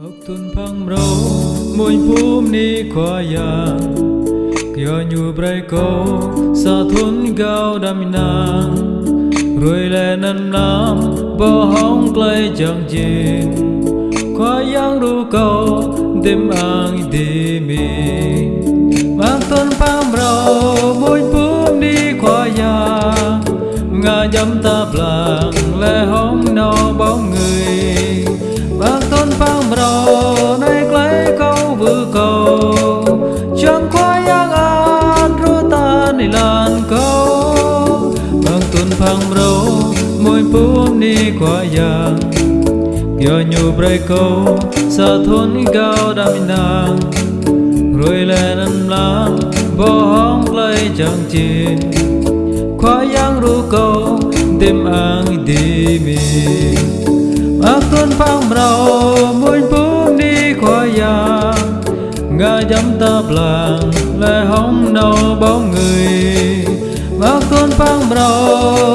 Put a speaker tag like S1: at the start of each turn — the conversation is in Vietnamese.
S1: Ogtun phang rau muin phum ni khoa ya dạ. Kyo nyu brai ko sa thun gao đam na. Rồi lệ nan nam bo hong clay chẳng jin Khoa yang ru ko tim ang di mi. Mang thun phang rau muin phum ni khoa ya dạ. Nga dâm ta blang lệ hong no bóng người. Bác phăng phang bro môi bùm ni qua yang Kyo nhu bray câu, sa thôn gao đam nang Rồi lên ăn lang bo hong lây chẳng chín Qua yang ru câu đêm ang đi mình ác tuân phăng rau mùi bún đi khoa ya ngà dám ta làng lệ hóng nâu bóng người ác tuân phang rau